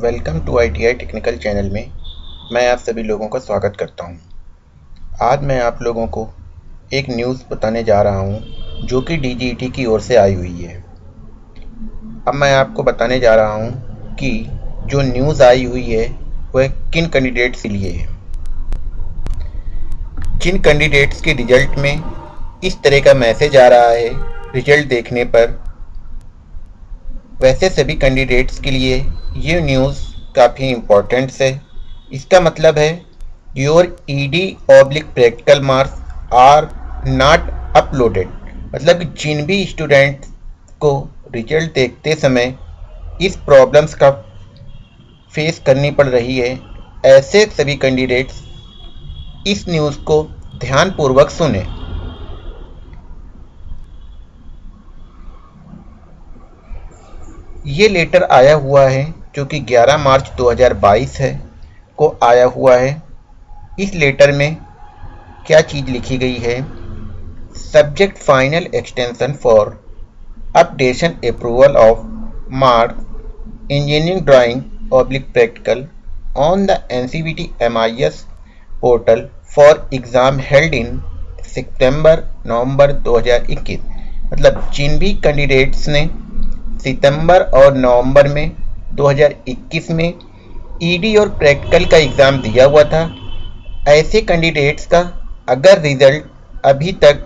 Welcome to ITI technical channel में मैं आप सभी लोगों का स्वागत करता हूँ। आज मैं आप लोगों को एक न्यूज़ बताने जा रहा हूँ, जो कि डीजीटी की ओर से आई हुई है अब मैं आपको बताने जा रहा हूँ कि जो न्यूज़ आई हुई है, वह किन कैंडिडेट्स के लिए है जिन कैंडिडेट्स के रिज़ल्ट में इस तरह का मैसेज आ रहा है रिज़ल्ट देखने पर वैसे सभी कैंडिडेट्स के लिए ये न्यूज़ काफ़ी इम्पोर्टेंट है। इसका मतलब है your ED oblique practical marks are not uploaded मतलब जिन भी स्टूडेंट को रिज़ल्ट देखते समय इस प्रॉब्लम्स का फेस करनी पड़ रही है, ऐसे सभी कैंडिडेट्स इस न्यूज़ को ध्यानपूर्वक सुने। ये लेटर आया हुआ है, जो कि 11 मार्च 2022 है, को आया हुआ है। इस लेटर में क्या चीज़ लिखी गई है? Subject final extension for updation approval of mark engineering drawing oblique practical on the N C B T M I S portal for exam held in September November 2021 मतलब जिन भी कैंडिडेट्स ने सितंबर और नवंबर में 2021 में ईडी और प्रैक्टिकल का exam दिया हुआ था। ऐसे कैंडिडेट्स का अगर रिज़ल्ट अभी तक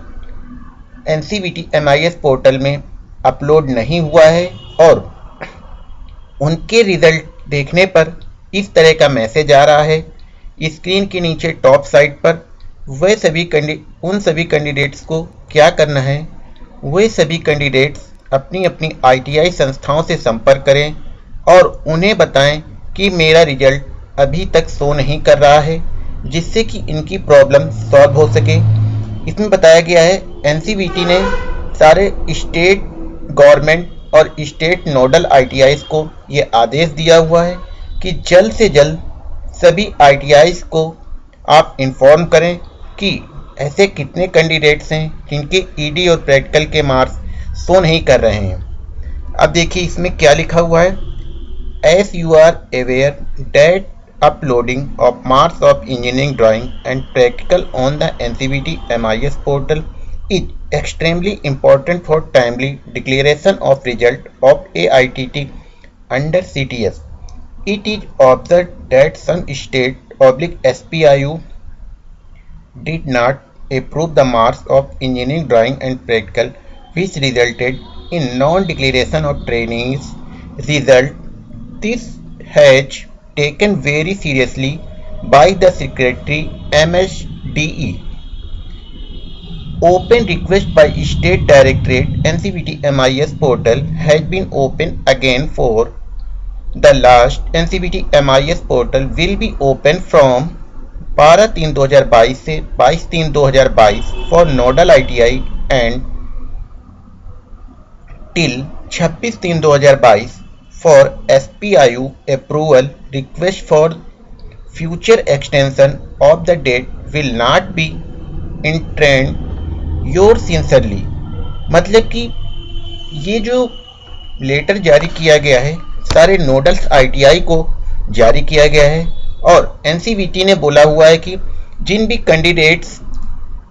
N C B T M I S portal में अपलोड नहीं हुआ है और उनके रिज़ल्ट देखने पर इस तरह का मैसेज आ रहा है स्क्रीन के नीचे टॉप साइड पर, वह सभी उन सभी कैंडिडेट्स को क्या करना है? वह सभी कैंडिडेट्स अपनी अपनी आईटीआई संस्थाओं से संपर्क करें और उन्हें बताएँ कि मेरा रिज़ल्ट अभी तक शो नहीं कर रहा है, जिससे कि इनकी प्रॉब्लम सॉल्व हो सके। इसमें बताया गया है एनसीबीटी ने सारे स्टेट गवर्नमेंट और स्टेट नोडल आईटीआईज को ये आदेश दिया हुआ है कि जल्द से जल्द सभी आईटीआईज को आप इन्फॉर्म करें कि ऐसे कितने कैंडिडेट्स हैं, जिनके ईडी और प्रैक्टिकल के मार्क्स शो नहीं कर रहे हैं। अब देखिए इसमें क्या लिखा हुआ है। As you are aware that uploading of marks of engineering drawing and practical on the N C B T M I S portal is extremely important for timely declaration of result of A I T T under C T S it is observed that some state oblique S P I U did not approve the marks of engineering drawing and practical which resulted in non-declaration of trainees result. This has taken very seriously by the Secretary MSDE. Open request by State Directorate NCBT MIS portal has been open again for the last NCBT MIS portal will be open from 12 तीन 2022 से 22 तीन 2022 for nodal ITI and till 26 तीन 2022 for SPIU approval request for future extension of the date will not be trend, yours sincerely. मतलब कि ये जो letter जारी किया गया है, सारे नोडल्स आईटीआई को जारी किया गया है और एनसीबीटी ने बोला हुआ है कि जिन भी कैंडिडेट्स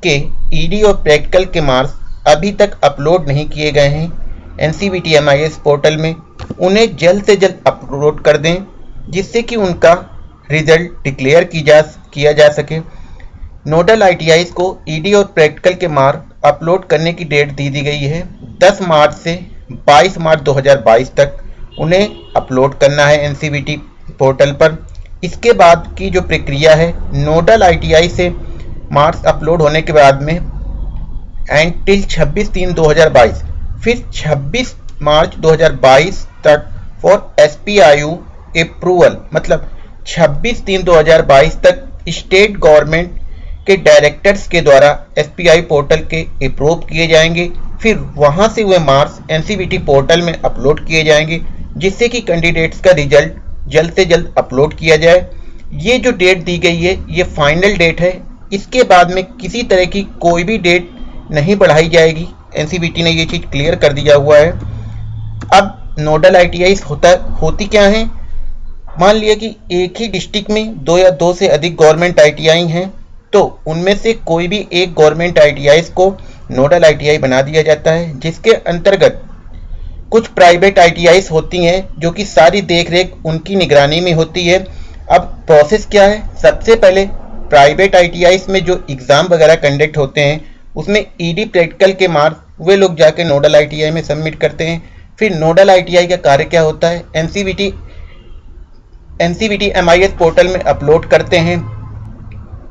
के ईडी और प्रैक्टिकल के मार्क्स अभी तक अपलोड नहीं किए गए हैं एन सी पोर्टल में उन्हें जल्द से जल्द अपलोड कर दें, जिससे कि उनका रिज़ल्ट डिक्लेयर की जा किया जा सके। नोडल आईटीआई को ई डी और प्रैक्टिकल के मार्क अपलोड करने की डेट दी दी गई है। 10 मार्च से 22 मार्च 2022 तक उन्हें अपलोड करना है एन पोर्टल पर। इसके बाद की जो प्रक्रिया है, नोडल आईटीआई से मार्क्स अपलोड होने के बाद में एंड टिल 26 तीन 2022 फिर 26 मार्च 2022 तक फॉर एस पी अप्रूवल मतलब 26 तीन 2022 तक स्टेट गवर्नमेंट के डायरेक्टर्स के द्वारा एसपीआई पोर्टल के अप्रूव किए जाएँगे। फिर वहाँ से हुए मार्क्स एन पोर्टल में अपलोड किए जाएँगे, जिससे कि कैंडिडेट्स का रिज़ल्ट जल्द से जल्द अपलोड किया जाए। ये जो डेट दी गई है, ये फाइनल डेट है। इसके बाद में किसी तरह की कोई भी डेट नहीं बढ़ाई जाएगी। एनसीबीटी ने ये चीज़ क्लियर कर दिया हुआ है। अब नोडल आईटीआई होता, होती क्या है? मान लिया कि एक ही डिस्ट्रिक्ट में दो या दो से अधिक गवर्नमेंट आईटीआई हैं तो उनमें से कोई भी एक गवर्नमेंट आईटीआई को नोडल आईटीआई बना दिया जाता है, जिसके अंतर्गत कुछ प्राइवेट आईटीआई होती हैं, जो कि सारी देखरेख उनकी निगरानी में होती है। अब प्रोसेस क्या है? सबसे पहले प्राइवेट आई में जो एग्ज़ाम वगैरह कंडक्ट होते हैं, उसमें ईडी प्रैक्टिकल के मार्क्स वे लोग जाके नोडल आईटीआई में सबमिट करते हैं। फिर नोडल आईटीआई का कार्य क्या होता है? N C B N C B T M I S portal में अपलोड करते हैं।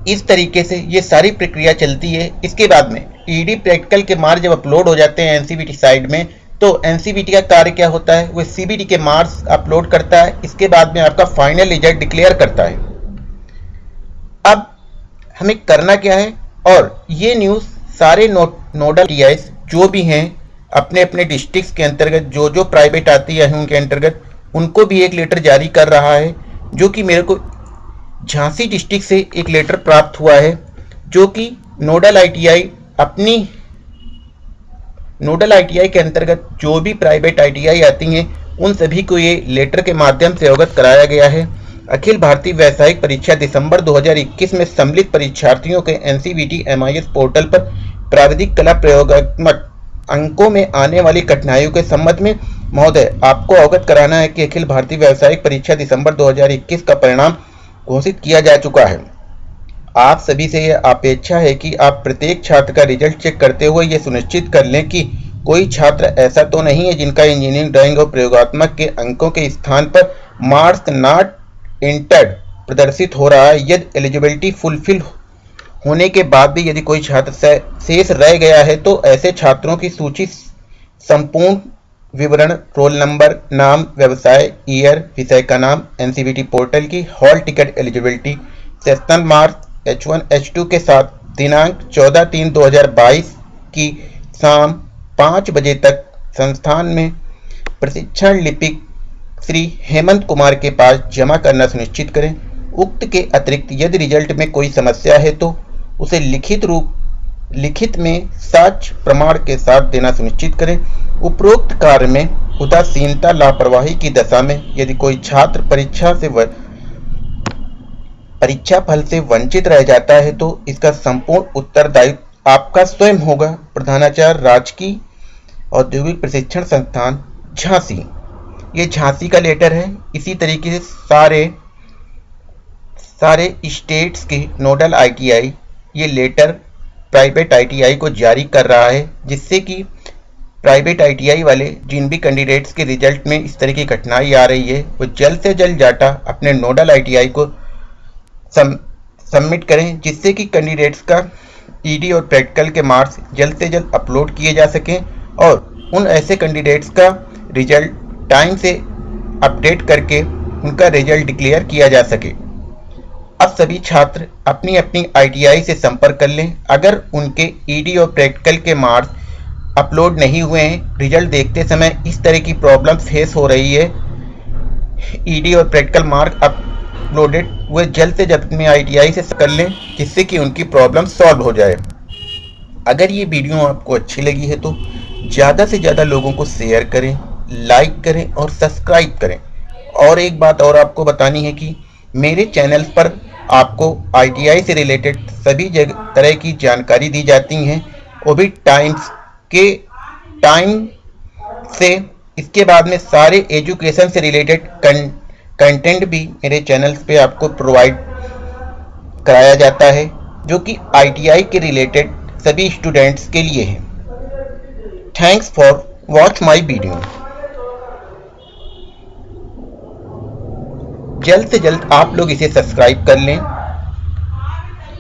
इस तरीके से ये सारी प्रक्रिया चलती है। इसके बाद में ईडी प्रैक्टिकल के मार्क्स जब अपलोड हो जाते हैं एनसीबीटी साइड में तो एनसीबीटी का कार्य क्या होता है? वो सीबीटी के मार्क्स अपलोड करता है। इसके बाद में आपका फाइनल रिज़ल्ट डिक्लेयर करता है। अब हमें करना क्या है? और ये न्यूज़ सारे नो, नोडल टी जो भी हैं अपने अपने डिस्ट्रिक्ट के अंतर्गत जो जो प्राइवेट आती है उनके अंतर्गत, उनको भी एक लेटर जारी कर रहा है, जो कि मेरे को झांसी डिस्ट्रिक्ट से एक लेटर प्राप्त हुआ है, जो कि नोडल आईटीआई अपनी नोडल आईटीआई के अंतर्गत जो भी प्राइवेट आईटीआई आती हैं, उन सभी को ये लेटर के माध्यम से अवगत कराया गया है। अखिल भारतीय व्यावसायिक परीक्षा दिसंबर 2021 में सम्मिलित परीक्षार्थियों के एनसीबीटी एमआईएस पोर्टल पर प्राविधिक कला प्रयोगात्मक अंकों में आने वाली कठिनाइयों के संबंध में महोदय, आपको अवगत कराना है कि अखिल भारतीय व्यावसायिक परीक्षा दिसंबर 2021 का परिणाम घोषित किया जा चुका है। आप सभी से यह अपेक्षा है कि आप प्रत्येक छात्र का रिज़ल्ट चेक करते हुए यह सुनिश्चित कर लें कि कोई छात्र ऐसा तो नहीं है जिनका इंजीनियरिंग ड्राइंग और प्रयोगात्मक के अंकों के स्थान पर मार्क्स नॉट इंटर्ड प्रदर्शित हो रहा है। यदि एलिजिबिलिटी फुलफिल होने के बाद भी यदि कोई छात्र शेष रह गया है तो ऐसे छात्रों की सूची संपूर्ण विवरण, रोल नंबर, नाम, व्यवसाय, ईयर, विषय का नाम, एनसीबीटी पोर्टल की hall ticket eligibility session marks H one, H two के साथ दिनांक चौदह तीन दो हज़ार बाईस की शाम पाँच बजे तक संस्थान में प्रशिक्षण लिपिक श्री हेमंत कुमार के पास जमा करना सुनिश्चित करें। उक्त के अतिरिक्त यदि रिज़ल्ट में कोई समस्या है तो उसे लिखित रूप, लिखित में साक्ष्य प्रमाण के साथ देना सुनिश्चित करें। उपरोक्त कार्य में उदासीनता, लापरवाही की दशा में यदि कोई छात्र परीक्षा से परीक्षा फल से वंचित रह जाता है तो इसका संपूर्ण उत्तरदायित्व आपका स्वयं होगा। प्रधानाचार्य, राजकीय औद्योगिक प्रशिक्षण संस्थान, झांसी। ये झांसी का लेटर है। इसी तरीके से सारे सारे स्टेट्स के नोडल आईटीआई ये लेटर प्राइवेट आईटीआई को जारी कर रहा है, जिससे कि प्राइवेट आईटीआई वाले जिन भी कैंडिडेट्स के रिज़ल्ट में इस तरह की कठिनाई आ रही है, वो जल्द से जल्द डाटा अपने नोडल आईटीआई को सबमिट करें, जिससे कि कैंडिडेट्स का ईडी और प्रैक्टिकल के मार्क्स जल्द से जल्द अपलोड किए जा सकें और उन ऐसे कैंडिडेट्स का रिज़ल्ट टाइम से अपडेट करके उनका रिज़ल्ट डिक्लेयर किया जा सके। अब सभी छात्र अपनी अपनी आईटीआई से संपर्क कर लें। अगर उनके ईडी और प्रैक्टिकल के मार्क्स अपलोड नहीं हुए हैं रिज़ल्ट देखते समय इस तरह की प्रॉब्लम फेस हो रही है। ईडी और प्रैक्टिकल मार्क अपलोडेड वे जल्द से जल्द अपने आई से कर लें, जिससे कि उनकी प्रॉब्लम सॉल्व हो जाए। अगर ये वीडियो आपको अच्छी लगी है तो ज़्यादा से ज़्यादा लोगों को शेयर करें लाइक करें और सब्सक्राइब करें। और एक बात और आपको बतानी है कि मेरे चैनल पर आपको आईटीआई से रिलेटेड सभी तरह की जानकारी दी जाती हैं। वो भी टाइम्स के टाइम से। इसके बाद में सारे एजुकेशन से रिलेटेड कंटेंट भी मेरे चैनल पे आपको प्रोवाइड कराया जाता है, जो कि आईटीआई के रिलेटेड सभी स्टूडेंट्स के लिए है। Thanks for watch my video जल्द से जल्द आप लोग इसे सब्सक्राइब कर लें,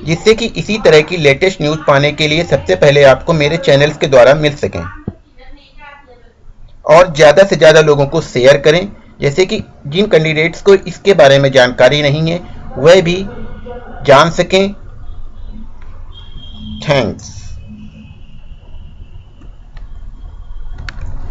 जिससे कि इसी तरह की लेटेस्ट न्यूज़ पाने के लिए सबसे पहले आपको मेरे चैनल्स के द्वारा मिल सकें। और ज़्यादा से ज़्यादा लोगों को शेयर करें, जैसे कि जिन कैंडिडेट्स को इसके बारे में जानकारी नहीं है, वह भी जान सकें। थैंक्स